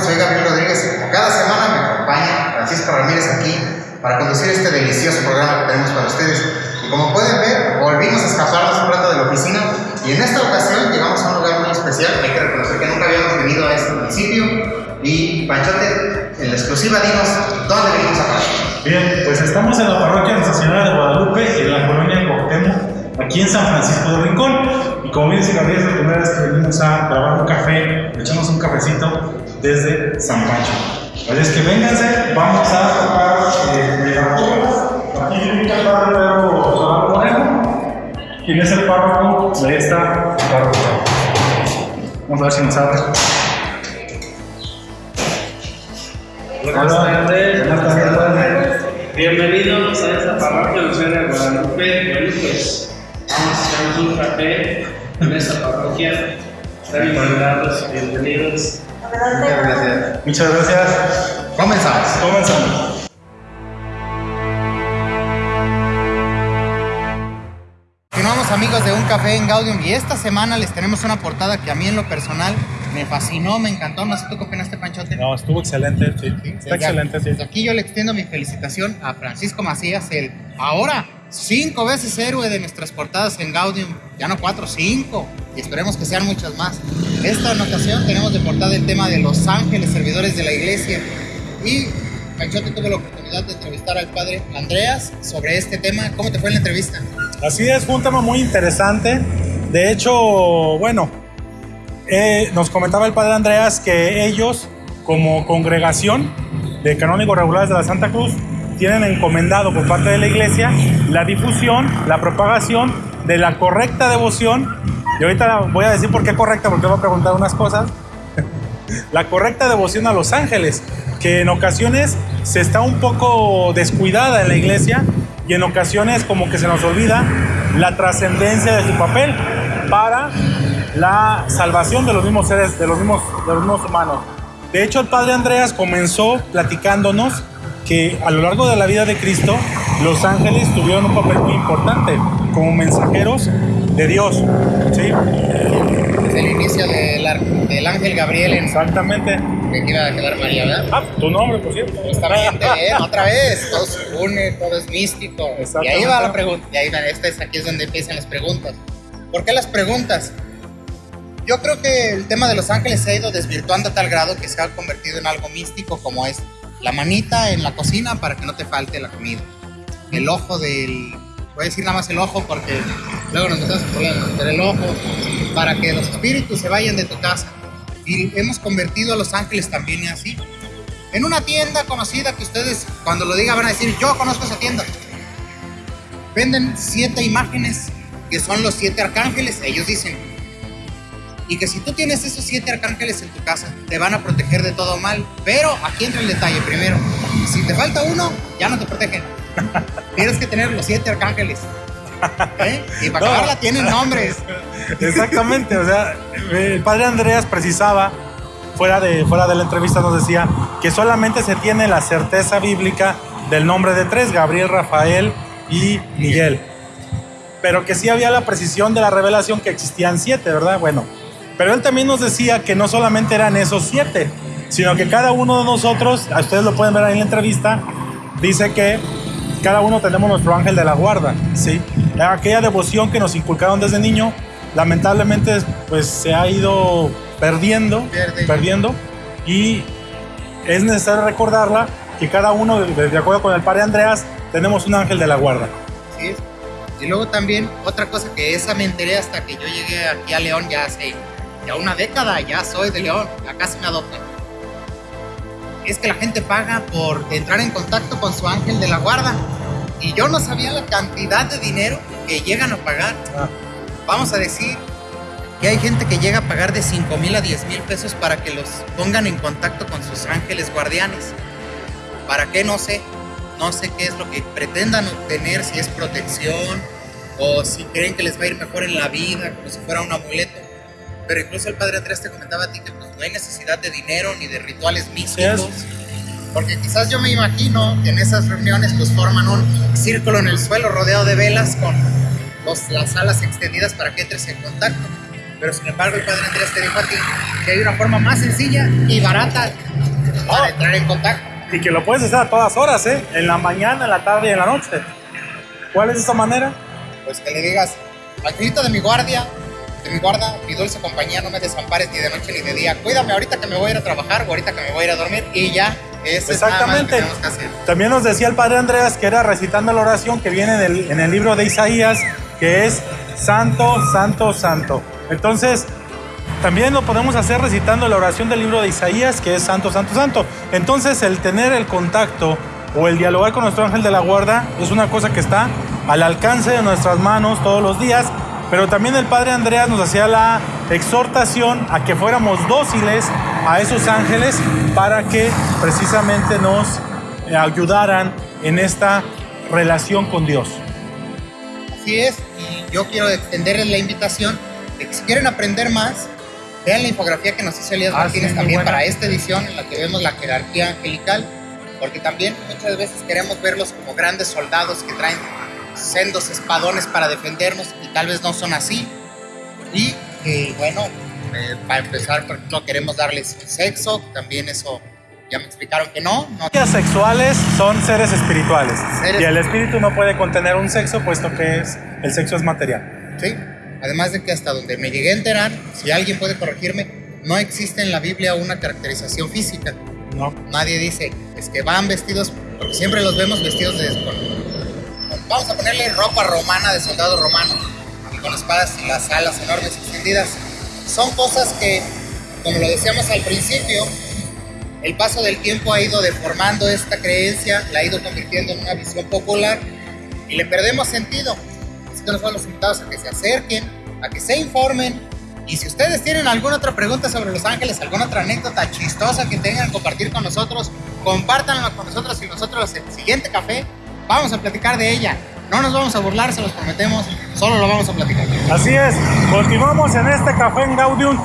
Gaudium. Soy Gabriel Rodríguez. Como cada semana me acompaña Francisco Ramírez aquí para conducir este delicioso programa que tenemos para ustedes. Y como pueden ver, volvimos a escaparnos un rato de la oficina y en esta ocasión llegamos a un lugar muy especial. Hay que reconocer que nunca habíamos venido a este municipio. Y Panchote, en la exclusiva, dinos dónde venimos a parar. Bien, pues estamos en la parroquia Nuestra Señora de Guadalupe, en la colonia Cuauhtémoc, aquí en San Francisco de Rincón. Como bien es la primera vez que venimos a grabar un café, echamos un cafecito desde San Pancho. Así es que vénganse, vamos a tocar eh, megafónicas. Aquí viene Pedro Solano Moreno, quien es el párroco de esta parroquia. Vamos a ver si nos abre. Buenas tardes. Buenas tardes. Bienvenidos a esta parroquia de Ciudad de Guadalupe. Bueno, pues vamos a echarnos un café en esta parroquia. Están invitados, bienvenidos. Muchas gracias. Muchas gracias. Comenzamos. Comenzamos. Continuamos amigos de Un Café en Gaudium y esta semana les tenemos una portada que a mí en lo personal me fascinó, me encantó. No sé tú qué opinaste, Panchote. No, estuvo excelente, sí. Está Desde- excelente, sí. Desde aquí yo le extiendo mi felicitación a Francisco Macías, el ahora cinco veces héroe de nuestras portadas en Gaudium. Ya no cuatro, cinco. Y esperemos que sean muchas más. Esta ocasión tenemos de portada el tema de los ángeles servidores de la iglesia. Y Panchote tuvo la oportunidad de entrevistar al padre Andreas sobre este tema. ¿Cómo te fue en la entrevista? Así es, fue un tema muy interesante. De hecho, bueno, eh, nos comentaba el padre Andreas que ellos, como congregación de canónigos regulares de la Santa Cruz, tienen encomendado por parte de la iglesia la difusión, la propagación de la correcta devoción. Y ahorita voy a decir por qué correcta, porque voy a preguntar unas cosas. la correcta devoción a los ángeles, que en ocasiones se está un poco descuidada en la iglesia y en ocasiones como que se nos olvida la trascendencia de su papel para la salvación de los mismos seres, de los mismos, de humanos. De hecho, el padre Andreas comenzó platicándonos que a lo largo de la vida de Cristo, los ángeles tuvieron un papel muy importante como mensajeros de Dios. ¿sí? Desde el inicio del, del ángel Gabriel en Exactamente. que iba a quedar María, ¿verdad? Ah, tu nombre, por cierto. Justamente, ¿eh? otra vez, todo se une, todo es místico. Y ahí va la pregunta, y ahí va, esta es, aquí es donde empiezan las preguntas. ¿Por qué las preguntas? Yo creo que el tema de los ángeles se ha ido desvirtuando a tal grado que se ha convertido en algo místico como es la manita en la cocina para que no te falte la comida. El ojo del... Voy a decir nada más el ojo porque luego nos metemos en problemas, pero el ojo para que los espíritus se vayan de tu casa. Y hemos convertido a los ángeles también así. En una tienda conocida que ustedes cuando lo digan van a decir, yo conozco esa tienda. Venden siete imágenes que son los siete arcángeles, ellos dicen. Y que si tú tienes esos siete arcángeles en tu casa, te van a proteger de todo mal. Pero aquí entra el detalle primero. Si te falta uno, ya no te protegen. Tienes que tener los siete arcángeles. ¿Eh? Y para No. acabarla tienen nombres. Exactamente, o sea, el padre Andreas precisaba, fuera de, fuera de la entrevista nos decía, que solamente se tiene la certeza bíblica del nombre de tres, Gabriel, Rafael y Miguel. Pero que sí había la precisión de la revelación que existían siete, ¿verdad? Bueno, pero él también nos decía que no solamente eran esos siete, sino que cada uno de nosotros, a ustedes lo pueden ver ahí en la entrevista, dice que cada uno tenemos nuestro ángel de la guarda, ¿sí? Aquella devoción que nos inculcaron desde niño, lamentablemente pues se ha ido perdiendo, Pierde. perdiendo y es necesario recordarla que cada uno, de, acuerdo con el padre Andreas, tenemos un ángel de la guarda. Es. Y luego también otra cosa que esa me enteré hasta que yo llegué aquí a León ya hace ya una década, ya soy de León, ya casi me adoptan. Es que la gente paga por entrar en contacto con su ángel de la guarda. Y yo no sabía la cantidad de dinero que llegan a pagar. Ah. Vamos a decir que hay gente que llega a pagar de 5 mil a 10 mil pesos para que los pongan en contacto con sus ángeles guardianes. ¿Para qué? No sé. No sé qué es lo que pretendan obtener, si es protección o si creen que les va a ir mejor en la vida, como si fuera un amuleto. Pero incluso el padre Andrés te comentaba a ti que pues, no hay necesidad de dinero ni de rituales místicos. Porque quizás yo me imagino que en esas reuniones pues forman un círculo en el suelo rodeado de velas con los- las alas extendidas para que entres en contacto. pero sin embargo el Padre Andrés te dijo a ti que hay una forma más sencilla y barata para Oh. entrar en contacto. Y que lo puedes hacer a todas horas, ¿eh? En la mañana, en la tarde y en la noche. ¿Cuál es esa manera? Pues que le digas, angelito de mi guardia, de mi guarda, mi dulce compañía, no me desampares ni de noche ni de día. Cuídame ahorita que me voy a ir a trabajar o ahorita que me voy a ir a dormir y ya. Eso es nada más que Exactamente. tenemos que hacer. También nos decía el padre Andreas que era recitando la oración que viene en el, en el libro de Isaías, que es Santo, Santo, Santo. Entonces, también lo podemos hacer recitando la oración del libro de Isaías, que es Santo, Santo, Santo. Entonces, el tener el contacto o el dialogar con nuestro ángel de la guarda es una cosa que está al alcance de nuestras manos todos los días. Pero también el padre Andreas nos hacía la exhortación a que fuéramos dóciles a esos ángeles para que precisamente nos ayudaran en esta relación con Dios. Así es, y yo quiero extenderles la invitación de que si quieren aprender más, vean la infografía que nos hizo Elías Ah, Martínez sí, también para esta edición en la que vemos la jerarquía angelical, porque también muchas veces queremos verlos como grandes soldados que traen sendos espadones para defendernos y tal vez no son así. Y que bueno, eh, para empezar, por ejemplo, queremos darles sexo, también eso ya me explicaron que no, no Las sexuales son seres espirituales Seres- y el espíritu no puede contener un sexo puesto que es el sexo es material. ¿sí? Además de que hasta donde me llegué a enterar, si alguien puede corregirme, no existe en la Biblia una caracterización física. No. Nadie dice, es que van vestidos, porque siempre los vemos vestidos de... con- vamos a ponerle ropa romana de soldado romano, y con espadas y las alas enormes extendidas. Son cosas que, como lo decíamos al principio, el paso del tiempo ha ido deformando esta creencia, la ha ido convirtiendo en una visión popular y le perdemos sentido. Así que nosotros los invitados a que se acerquen, a que se informen. Y si ustedes tienen alguna otra pregunta sobre Los Ángeles, alguna otra anécdota chistosa que tengan que compartir con nosotros, compártanla con nosotros y nosotros el siguiente café vamos a platicar de ella. No nos vamos a burlar, se los prometemos, solo lo vamos a platicar. Así es, continuamos en este café en Gaudium.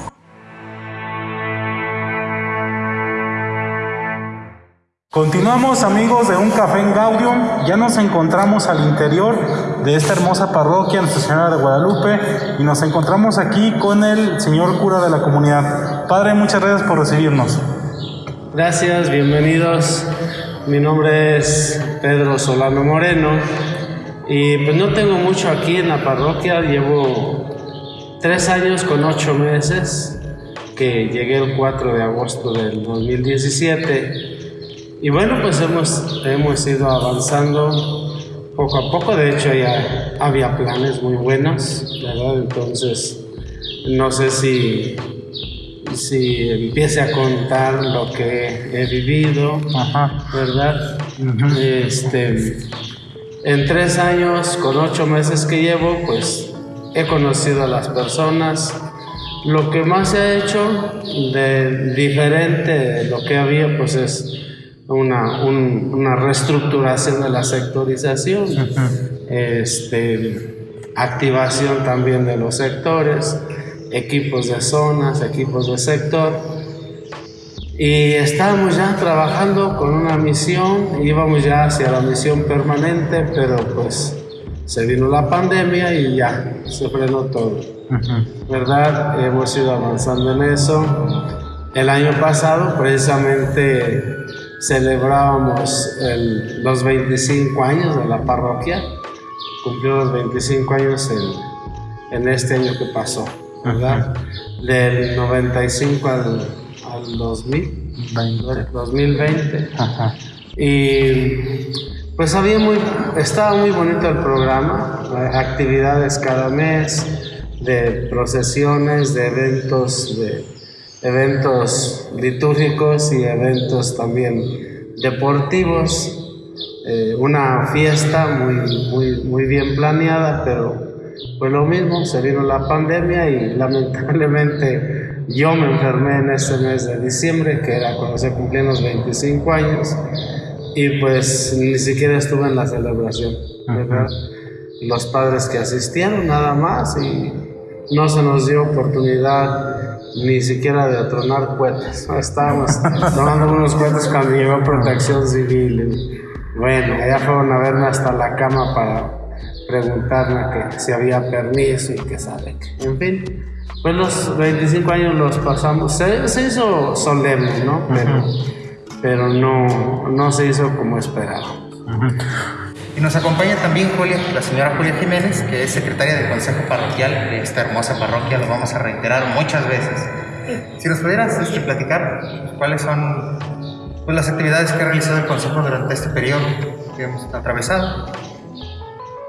Continuamos amigos de un café en Gaudium, ya nos encontramos al interior de esta hermosa parroquia Nuestra Señora de Guadalupe y nos encontramos aquí con el señor cura de la comunidad. Padre, muchas gracias por recibirnos. Gracias, bienvenidos. Mi nombre es Pedro Solano Moreno y pues no tengo mucho aquí en la parroquia, llevo tres años con ocho meses, que llegué el 4 de agosto del 2017 y bueno, pues hemos, hemos ido avanzando poco a poco, de hecho ya había planes muy buenos, ¿verdad? Entonces, no sé si si empiece a contar lo que he vivido, Ajá. ¿verdad? Este, en tres años, con ocho meses que llevo, pues he conocido a las personas. Lo que más he hecho de diferente de lo que había, pues es una, un- una reestructuración de la sectorización, este, activación también de los sectores, equipos de zonas, equipos de sector. Y estábamos ya trabajando con una misión, íbamos ya hacia la misión permanente, pero pues se vino la pandemia y ya se frenó todo. ¿Verdad? Hemos ido avanzando en eso. El año pasado precisamente celebrábamos el- los 25 años de la parroquia. Cumplimos 25 años en, en este año que pasó, ¿verdad? Del 95 al, 2000, 2020. Ajá. Y pues había muy, estaba muy bonito el programa, actividades cada mes, de procesiones, de eventos, de eventos litúrgicos y eventos también deportivos. Eh, una fiesta muy, muy, muy bien planeada, pero pues lo mismo, se vino la pandemia y lamentablemente yo me enfermé en ese mes de diciembre, que era cuando se cumplían los 25 años, y pues ni siquiera estuve en la celebración, ¿verdad? Los padres que asistieron nada más y no se nos dio oportunidad ni siquiera de tronar cohetes. Estábamos tomando unos cohetes cuando llegó protección civil. y bueno, allá fueron a verme hasta la cama para preguntarme que si había permiso y que sabe. En fin, Pues los 25 años los pasamos, se, se hizo solemne, ¿no? Pero, pero no, no se hizo como esperaba. Y nos acompaña también Julia, la señora Julia Jiménez, que es secretaria del Consejo Parroquial de esta hermosa parroquia, lo vamos a reiterar muchas veces. Si nos pudieras este, platicar cuáles son pues, las actividades que ha realizado el Consejo durante este periodo que hemos atravesado.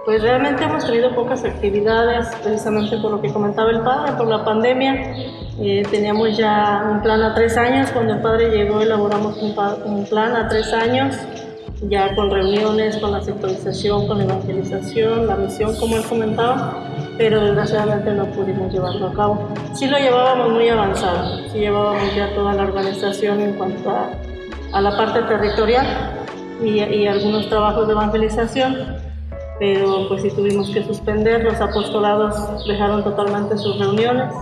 Pues realmente hemos tenido pocas actividades, precisamente por lo que comentaba el padre, por la pandemia. Eh, teníamos ya un plan a tres años, cuando el padre llegó elaboramos un, un plan a tres años ya con reuniones, con la sectorización, con la evangelización, la misión, como él comentaba, pero desgraciadamente no pudimos llevarlo a cabo. Sí lo llevábamos muy avanzado, sí llevábamos ya toda la organización en cuanto a, a la parte territorial y, y, algunos trabajos de evangelización, pero pues sí tuvimos que suspender, los apostolados dejaron totalmente sus reuniones,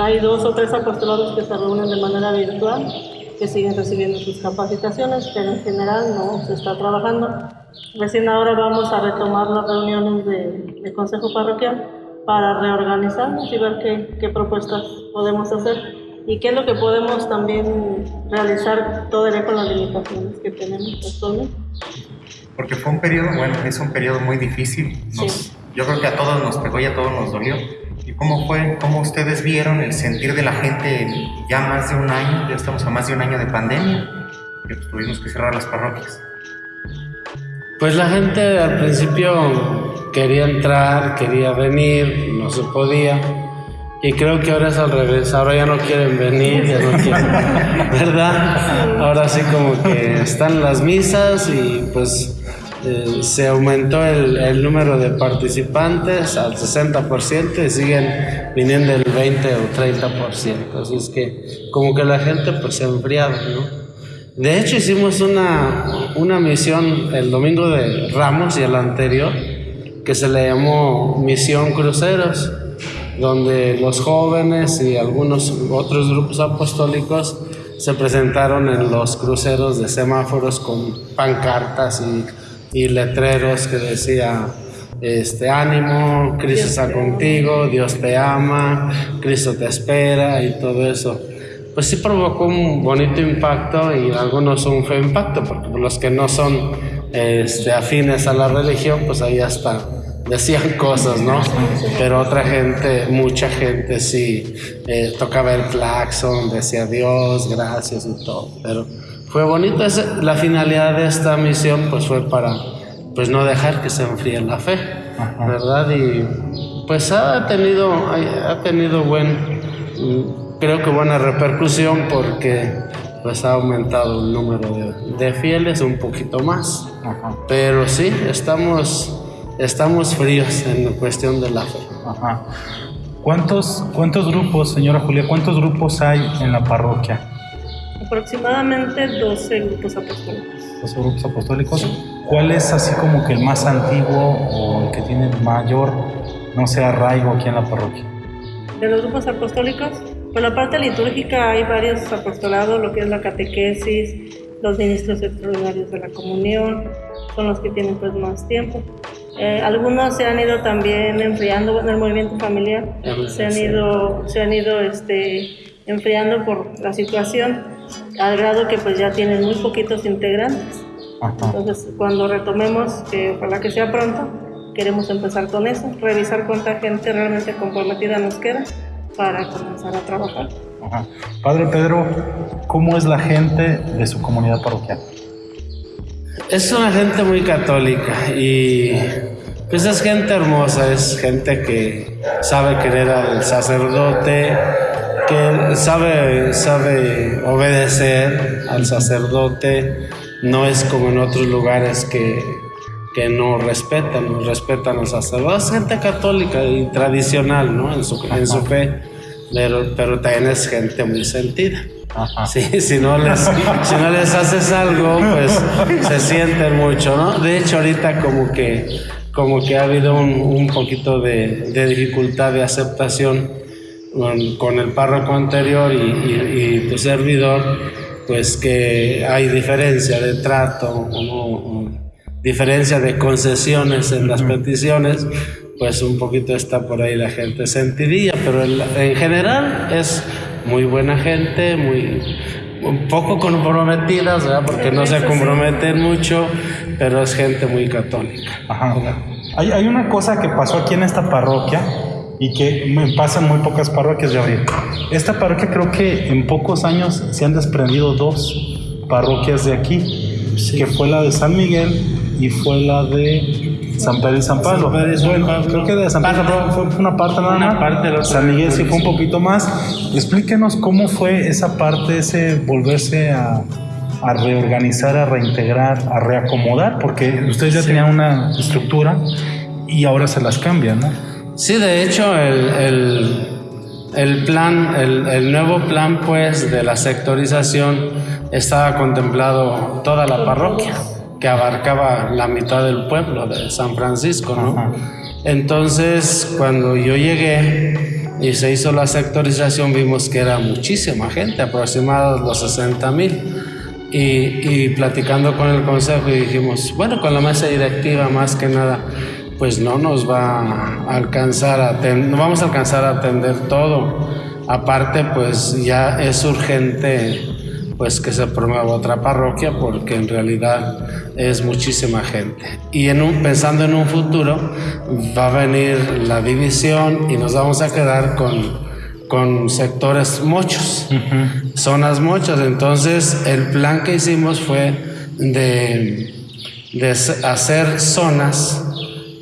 hay dos o tres apostolados que se reúnen de manera virtual que siguen recibiendo sus capacitaciones, pero en general no se está trabajando. Recién ahora vamos a retomar las reuniones de, de Consejo Parroquial para reorganizarnos y ver qué, qué, propuestas podemos hacer y qué es lo que podemos también realizar todavía con las limitaciones que tenemos actualmente. Porque fue un periodo, bueno, es un periodo muy difícil. sí. Yo creo que a todos nos pegó y a todos nos dolió ¿Y cómo fue, cómo ustedes vieron el sentir de la gente ya más de un año, ya estamos a más de un año de pandemia, que pues, tuvimos que cerrar las parroquias? Pues la gente al principio quería entrar, quería venir, no se podía. Y creo que ahora es al revés, ahora ya no quieren venir, ya no quieren, ¿verdad? Ahora sí como que están las misas y pues eh, se aumentó el, el, número de participantes al 60% y siguen viniendo el 20 o 30%. Así es que como que la gente pues se ha enfriado, ¿no? De hecho hicimos una, una misión el domingo de Ramos y el anterior que se le llamó Misión Cruceros, donde los jóvenes y algunos otros grupos apostólicos se presentaron en los cruceros de semáforos con pancartas y y letreros que decía, este, ánimo, Cristo está contigo, Dios te ama, Cristo te espera y todo eso. Pues sí provocó un bonito impacto y algunos un feo impacto, porque los que no son este, afines a la religión, pues ahí hasta decían cosas, ¿no? Pero otra gente, mucha gente sí eh, tocaba el claxon, decía Dios, gracias y todo, pero fue bonito. la finalidad de esta misión pues fue para pues no dejar que se enfríe la fe, ¿verdad? Y pues ha tenido, ha tenido buen, creo que buena repercusión porque pues ha aumentado el número de, fieles un poquito más. Pero sí, estamos, estamos fríos en cuestión de la fe. ¿Cuántos, ¿Cuántos grupos, señora Julia, cuántos grupos hay en la parroquia? Aproximadamente 12 grupos apostólicos. 12 grupos apostólicos. ¿Cuál es así como que el más antiguo o el que tiene mayor, no sé, arraigo aquí en la parroquia? De los grupos apostólicos, por la parte litúrgica hay varios apostolados, lo que es la catequesis, los ministros extraordinarios de la comunión, son los que tienen pues más tiempo. Eh, algunos se han ido también enfriando en el movimiento familiar, se han ido, se han ido este, enfriando por la situación al grado que pues ya tienen muy poquitos integrantes. Entonces, cuando retomemos, que ojalá que sea pronto, queremos empezar con eso, revisar cuánta gente realmente comprometida nos queda para comenzar a trabajar. Padre Pedro, ¿cómo es la gente de su comunidad parroquial? Es una gente muy católica y pues es gente hermosa, es gente que sabe querer al sacerdote, que sabe, sabe obedecer al sacerdote, no es como en otros lugares que, que no respetan, no respetan al sacerdote. Es gente católica y tradicional, ¿no? En su, en su fe, pero, pero también es gente muy sentida. Sí, si no, les, si no les haces algo, pues se sienten mucho, ¿no? De hecho, ahorita como que, como que ha habido un, un poquito de, de dificultad de aceptación con, el párroco anterior y, tu servidor, pues que hay diferencia de trato, diferencia de concesiones en las peticiones, pues un poquito está por ahí la gente sentidilla, pero en general es muy buena gente, muy un poco comprometidas, ¿verdad? porque no se comprometen mucho, pero es gente muy católica. Ajá. Hay, hay una cosa que pasó aquí en esta parroquia y que me pasa en muy pocas parroquias, Gabriel. Esta parroquia creo que en pocos años se han desprendido dos parroquias de aquí, que fue la de San Miguel y fue la de San Pedro y San Pablo. creo que de San Pedro y San Pablo fue una parte nada más. Parte San Miguel sí fue un poquito más. Explíquenos cómo fue esa parte, ese volverse a, a reorganizar, a reintegrar, a reacomodar, porque ustedes ya tenían una estructura y ahora se las cambian, ¿no? Sí, de hecho, el, el, el plan, el, el, nuevo plan, pues, de la sectorización estaba contemplado toda la parroquia, que abarcaba la mitad del pueblo de San Francisco, ¿no? Entonces, cuando yo llegué y se hizo la sectorización, vimos que era muchísima gente, aproximadamente los 60 mil. Y, y platicando con el consejo y dijimos, bueno, con la mesa directiva más que nada, pues no nos va a alcanzar a no vamos a alcanzar a atender todo. Aparte, pues ya es urgente pues que se promueva otra parroquia porque en realidad es muchísima gente. Y en un, pensando en un futuro va a venir la división y nos vamos a quedar con, con sectores muchos, zonas muchas. Entonces el plan que hicimos fue de, de hacer zonas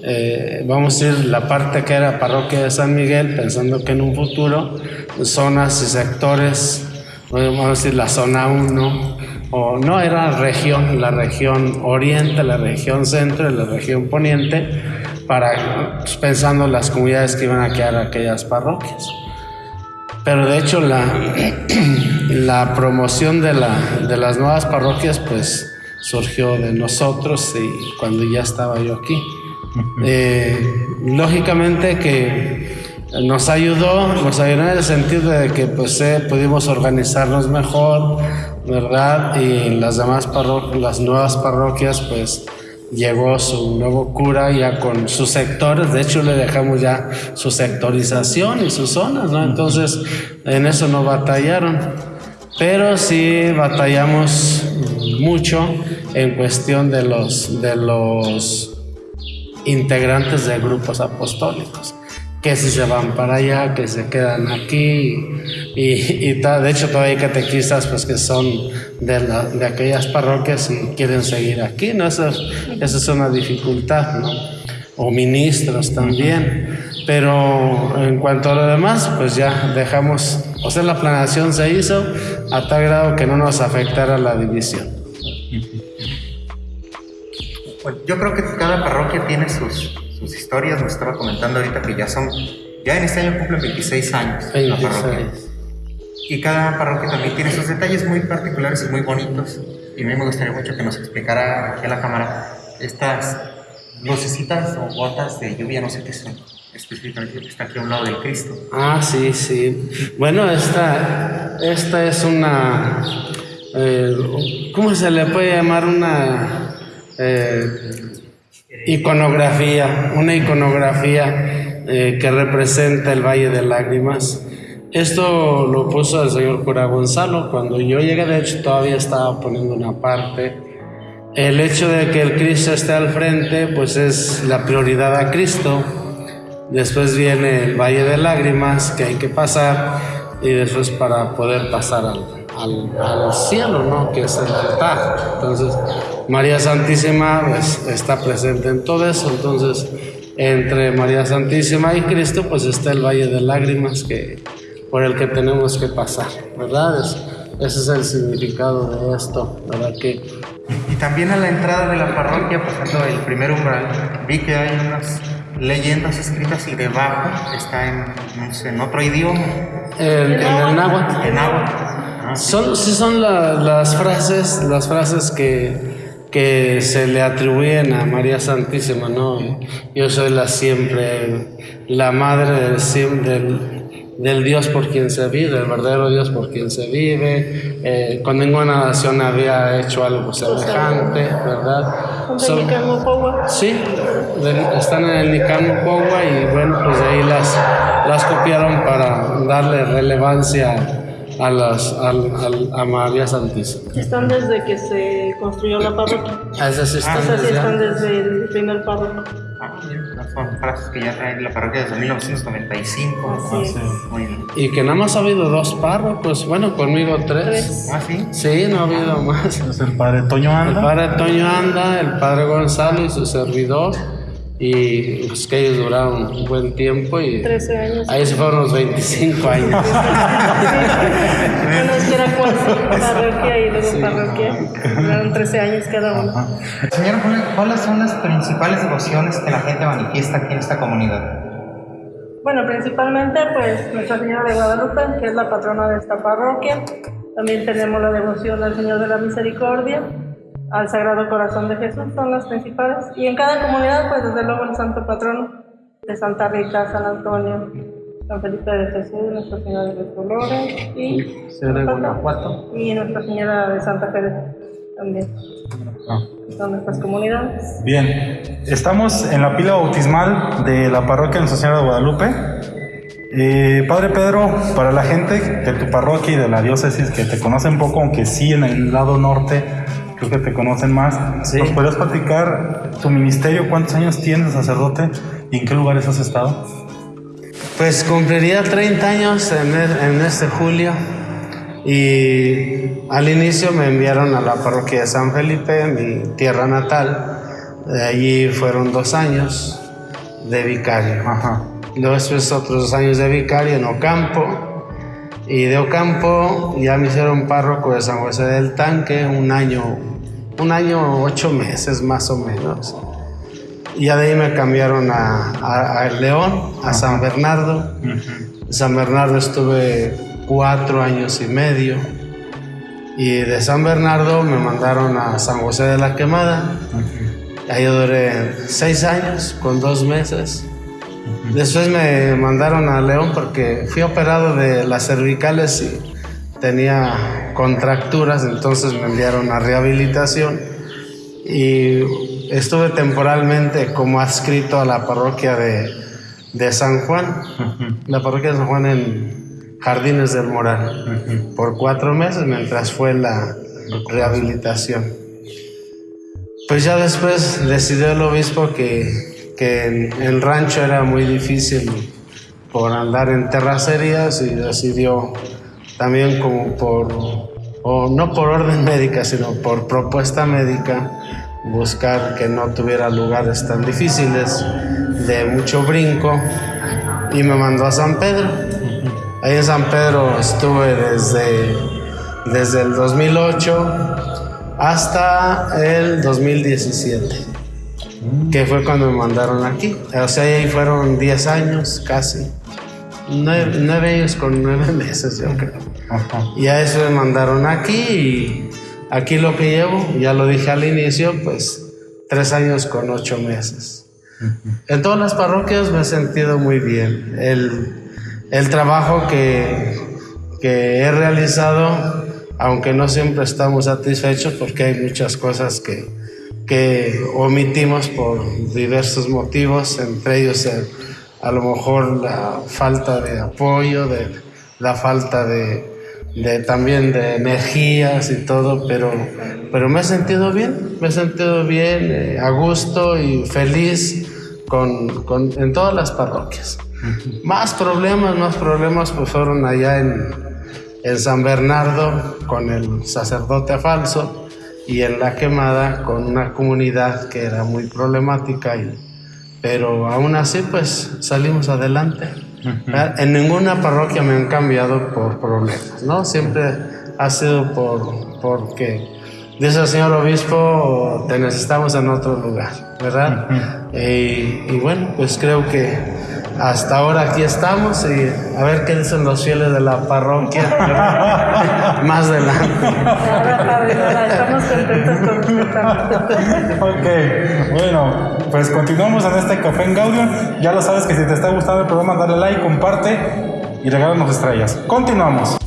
eh, vamos a decir, la parte que era parroquia de San Miguel, pensando que en un futuro zonas y sectores, vamos a decir la zona 1, o no era región, la región oriente, la región centro y la región poniente, para pues, pensando las comunidades que iban a quedar aquellas parroquias. Pero de hecho la, la promoción de, la, de las nuevas parroquias pues surgió de nosotros y cuando ya estaba yo aquí. Eh, lógicamente que nos ayudó, nos ayudó en el sentido de que pues eh, pudimos organizarnos mejor, ¿verdad? Y las demás parroquias, las nuevas parroquias, pues llegó su nuevo cura ya con sus sectores, de hecho le dejamos ya su sectorización y sus zonas, ¿no? Entonces en eso no batallaron, pero sí batallamos mucho en cuestión de los, de los integrantes de grupos apostólicos, que si se van para allá, que se quedan aquí, y, y de hecho todavía hay catequistas pues, que son de, la, de aquellas parroquias y quieren seguir aquí, ¿no? Eso es una dificultad, ¿no? O ministros también. Pero en cuanto a lo demás, pues ya dejamos, o sea, la planeación se hizo a tal grado que no nos afectara la división. Pues yo creo que cada parroquia tiene sus, sus historias. Nos estaba comentando ahorita que ya son, ya en este año cumplen 26 años la parroquia. Y cada parroquia también tiene sus detalles muy particulares y muy bonitos. Y a mí me gustaría mucho que nos explicara aquí a la cámara estas lucecitas o gotas de lluvia, no sé qué son específicamente que está aquí a un lado del Cristo. Ah, sí, sí. Bueno, esta, esta es una, eh, ¿cómo se le puede llamar? Una eh, iconografía, una iconografía eh, que representa el Valle de Lágrimas. Esto lo puso el señor cura Gonzalo. Cuando yo llegué, de hecho, todavía estaba poniendo una parte. El hecho de que el Cristo esté al frente, pues es la prioridad a Cristo. Después viene el Valle de Lágrimas que hay que pasar y después para poder pasar al, al, cielo, ¿no? Que es el altar. Entonces, María Santísima pues, está presente en todo eso. Entonces, entre María Santísima y Cristo, pues está el Valle de Lágrimas que, por el que tenemos que pasar, ¿verdad? ese es el significado de esto, ¿verdad? Que, y también a la entrada de la parroquia, pasando el primer umbral, vi que hay unas leyendas escritas y debajo está en, en otro idioma. En, en el náhuatl. En náhuatl. Son, sí son las frases, las frases que, que se le atribuyen a María Santísima, ¿no? Yo soy la siempre, la madre del, del Dios por quien se vive, del verdadero Dios por quien se vive. Eh, con ninguna nación había hecho algo semejante, ¿verdad? Son de Sí, están en el Nicanopogua y bueno, pues de ahí las, las copiaron para darle relevancia a, las, a María Santísima. Están desde que se construyó la parroquia. Ah, esas sí están, esas sí están desde el primer párroco. Ah, son frases que ya traen la parroquia desde 1995. Así Muy bien. Y que nada más ha habido dos párrocos, bueno, conmigo tres. ¿Tres? ¿Ah, sí? Sí, no ha habido más. Es el padre Toño Anda. El padre Toño Anda, el padre Gonzalo y su servidor y pues que ellos duraron un buen tiempo y 13 años. ahí se fueron los 25 años. bueno, es que era parroquia y luego parroquia, duraron 13 años cada uno. Señor, ¿cuáles son las principales devociones que la gente manifiesta aquí en esta comunidad? Bueno, principalmente pues Nuestra Señora de Guadalupe, que es la patrona de esta parroquia. También tenemos la devoción al Señor de la Misericordia, al Sagrado Corazón de Jesús, son las principales. Y en cada comunidad, pues desde luego el santo patrono de Santa Rita, San Antonio, San Felipe de Jesús, Nuestra Señora de los Dolores y, y Nuestra Señora de Santa Fe también. Ah. Son nuestras comunidades. Bien, estamos en la pila bautismal de la parroquia Nuestra Señora de Guadalupe. Eh, Padre Pedro, para la gente de tu parroquia y de la diócesis que te conoce un poco, aunque sí en el lado norte que te conocen más. ¿Nos puedes platicar tu ministerio? ¿Cuántos años tienes sacerdote y en qué lugares has estado? Pues cumpliría 30 años en, en este julio y al inicio me enviaron a la parroquia de San Felipe, mi tierra natal. De allí fueron dos años de vicario. Ajá. Luego después otros dos años de vicario en Ocampo. Y de Ocampo ya me hicieron párroco de San José del Tanque un año un año, ocho meses más o menos. Y ya de ahí me cambiaron a, El León, a San Bernardo. San Bernardo estuve cuatro años y medio. Y de San Bernardo me mandaron a San José de la Quemada. Ahí duré seis años con dos meses. Después me mandaron a León porque fui operado de las cervicales y tenía contracturas, entonces me enviaron a rehabilitación. Y estuve temporalmente como adscrito a la parroquia de, de San Juan, la parroquia de San Juan en Jardines del Moral, por cuatro meses mientras fue la rehabilitación. Pues ya después decidió el obispo que, que en el rancho era muy difícil por andar en terracerías y decidió también como por, o no por orden médica, sino por propuesta médica, buscar que no tuviera lugares tan difíciles, de mucho brinco, y me mandó a San Pedro. Ahí en San Pedro estuve desde, desde el 2008 hasta el 2017, que fue cuando me mandaron aquí. O sea, ahí fueron 10 años casi. Nueve, nueve años con nueve meses, yo creo. Y a eso me mandaron aquí y aquí lo que llevo, ya lo dije al inicio, pues tres años con ocho meses. En todas las parroquias me he sentido muy bien. El, el trabajo que, que he realizado, aunque no siempre estamos satisfechos porque hay muchas cosas que, que omitimos por diversos motivos, entre ellos a lo mejor la falta de apoyo, de, la falta de, de también de energías y todo, pero, pero me he sentido bien, me he sentido bien, eh, a gusto y feliz con, con, en todas las parroquias. Más problemas, más problemas pues fueron allá en, en San Bernardo con el sacerdote falso y en la quemada con una comunidad que era muy problemática, y, pero aún así pues salimos adelante. En ninguna parroquia me han cambiado por problemas, ¿no? Siempre ha sido por porque dice el señor obispo, te necesitamos en otro lugar, ¿verdad? y, bueno, pues creo que hasta ahora aquí estamos y a ver qué dicen los fieles de la parroquia más adelante. Estamos contentos con Ok, bueno, pues continuamos en este café en Gaudium. Ya lo sabes que si te está gustando el programa, dale like, comparte y regálanos estrellas. Continuamos.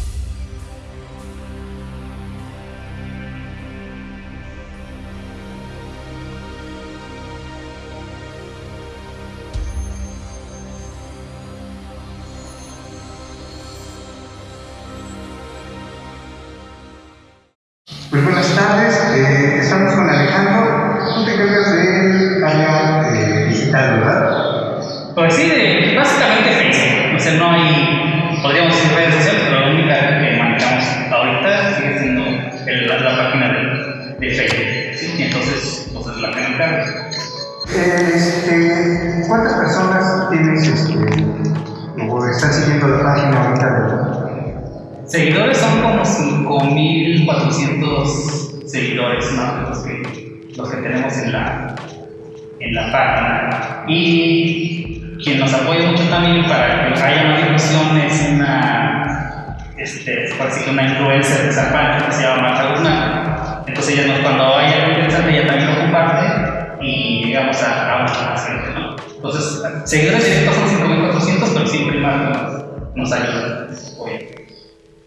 En la página. Y quien nos apoya mucho también para que haya más difusión es una, este, parece que una influencer de Zapata que se llama Marta Guzmán. Entonces ella nos, cuando hay algo interesante, ella también lo comparte y llegamos a, a más gente, ¿no? Entonces, seguidores directos son 5.400, pero siempre más nos, nos ayuda.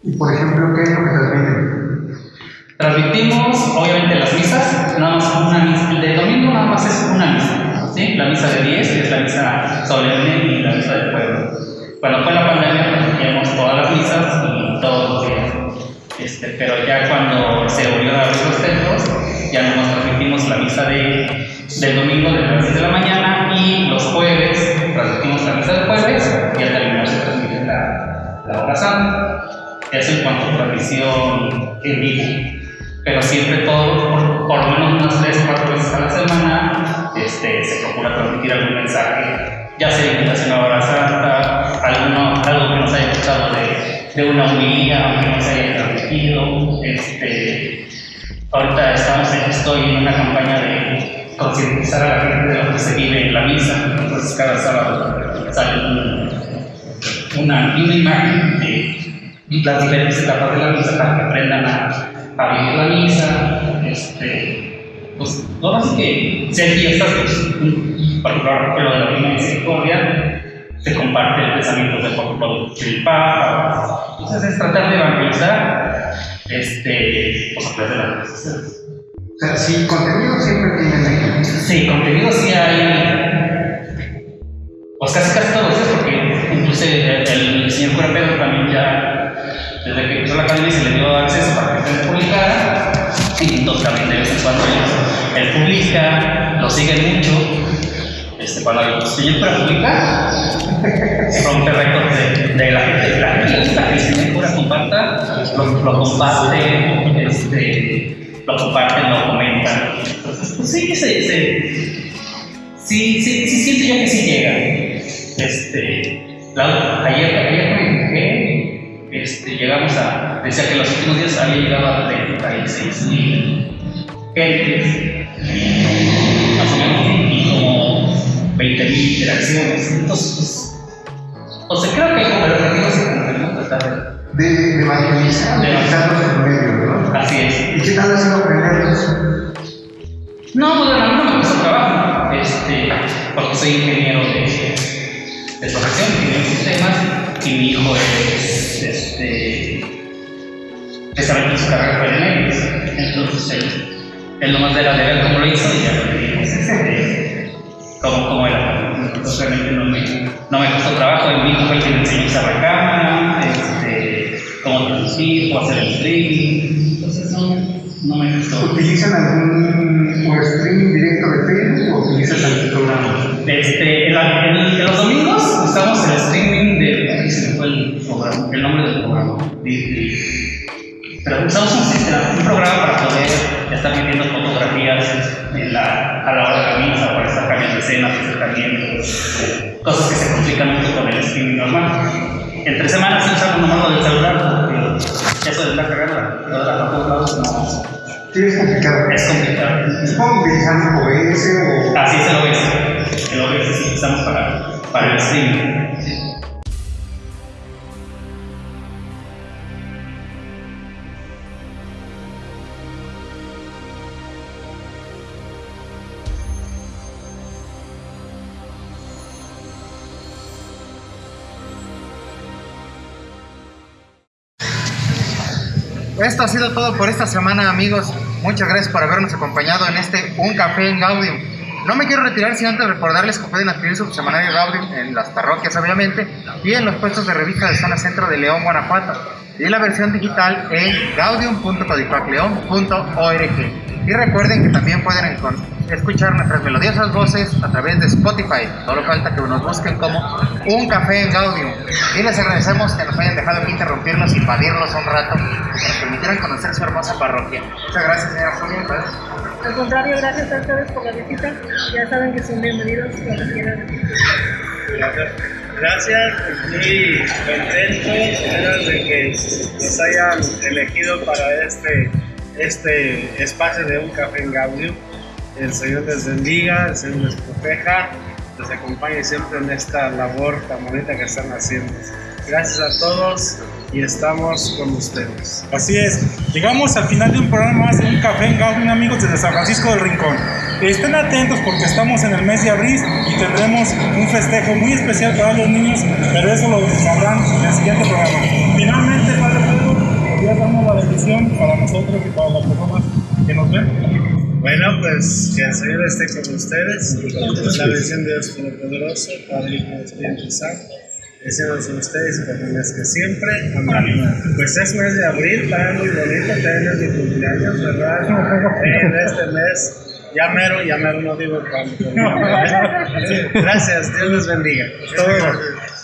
Y por ejemplo, ¿qué es lo que transmiten? Transmitimos, obviamente, las misas, nada más una misa. El domingo nada más es una misa, ¿sí? La misa de 10, que es la misa solemne y la misa del pueblo. Cuando fue la pandemia, transmitíamos todas las misas y todos los días. Este, pero ya cuando se volvió a abrir los templos, ya nos transmitimos la misa de, del domingo de las 10 de la mañana y los jueves transmitimos la misa del jueves y al terminar se transmite la, la hora santa. Eso en cuanto a transmisión en vivo. Pero siempre todo, por, por lo menos unas 3 4 veces a la semana, este, se procura transmitir algún mensaje, ya sea invitación a hora santa, alguno, algo que nos haya gustado de, una homilía, aunque no se haya transmitido. Este, ahorita estamos en- estoy en una campaña de concientizar a la gente de lo que se vive en la misa. Entonces cada sábado sale un- una, una imagen de las diferentes etapas de la misa para que aprendan a, a vivir la misa. Este, pues, lo más que hay fiestas, pues, por ejemplo, lo de la Divina Misericordia, se comparte el pensamiento del, por ejemplo, del Papa. Entonces, es tratar de evangelizar este, pues, a través de las redes sociales. O sea, si contenido siempre tienen ahí. Sí, contenido sí hay. Pues casi casi todos porque incluso el, el señor cura Pedro también ya, desde que empezó la academia, se le dio acceso para que se publicara. Y entonces también de vez cuando él, publica, lo siguen mucho. Este, cuando el señor cura publica, rompe récords de, de la gente. La gusta que el señor cura comparta, lo, lo comparte, este, lo comparten, lo comentan. Pues sí, se, se, sí, sí, sí siento yo que sí llega. Este, la- ayer, ayer me este, llegamos a, decía que los últimos días había llegado a 36 mil gentes, más o menos, y como 20 mil interacciones. Entonces, pues, o sea, creo que como el objetivo se cumplió, tratar De, de evangelizar, De utilizarlos en medios, de- Así es. ¿no? ¿Y qué tal ha sido aprenderlos? No, pues bueno, a mí no me gusta trabajo, este, porque soy ingeniero de, de profesión, ingeniero de sistemas, y mi hijo es, este, precisamente su carrera fue en entonces él, él nomás era de ver cómo lo hizo y ya lo dijimos, este, cómo, era, entonces realmente no me, no me costó trabajo, y mi hijo fue el que me enseñó a usar la cámara, este, cómo traducir, cómo hacer el streaming, entonces no, no me costó. ¿Utilizan algún streaming directo de Facebook o utilizan algún programa? Este, en los domingos usamos el streaming de. ay, se me fue el, programa, el nombre del programa. de- de- pero usamos un, sistema, un programa para poder estar viendo fotografías en la, a la hora de la misa, para estar cambiando escenas, acercamientos, cosas que se complican mucho con el streaming normal. Entre semanas sí usamos nomás lo del celular, porque eso de la la- la- todos lados no Sí, es complicado. Es complicado. Supongo que utilizando OBS o. Así es el OBS. El OBS sí usamos para, para el streaming. Esto ha sido todo por esta semana, amigos. Muchas gracias por habernos acompañado en este Un Café en Gaudium. No me quiero retirar sin antes recordarles que pueden adquirir su semanario Gaudium en las parroquias, obviamente, y en los puestos de revista de zona centro de León, Guanajuato, y la versión digital en gaudium.codifacleon.org. Y recuerden que también pueden escuchar nuestras melodiosas voces a través de Spotify. Solo falta que nos busquen como Un Café en Gaudium. Y les agradecemos que nos hayan dejado aquí interrumpirnos, invadirnos un rato, que nos permitieran conocer su hermosa parroquia. Muchas gracias, señora Julia. Al contrario, gracias a ustedes por la visita. Ya saben que son bienvenidos cuando quieran. Gracias. Gracias, muy contentos de que nos hayan elegido para este, este espacio de un café en Gaudio. El Señor les bendiga, el Señor les proteja, les acompañe siempre en esta labor tan bonita que están haciendo. Gracias a todos y estamos con ustedes. Así es, llegamos al final de un programa más un café en Gaudium, amigos, desde San Francisco del Rincón. Estén atentos porque estamos en el mes de abril y tendremos un festejo muy especial para los niños, pero eso lo sabrán en el siguiente programa. Finalmente, Padre Pedro, ya damos la bendición para nosotros y para las personas que nos ven. Bueno, pues que el Señor esté con ustedes. La bendición de Dios Todopoderoso, Padre, Hijo y Espíritu Santo. Deseamos a ustedes y que siempre. Amén. Pues es mes de abril, para muy bonito, es mi cumpleaños, ¿verdad? En este mes. Ya mero, ya mero no digo cuándo. Gracias, Dios les bendiga. Todo.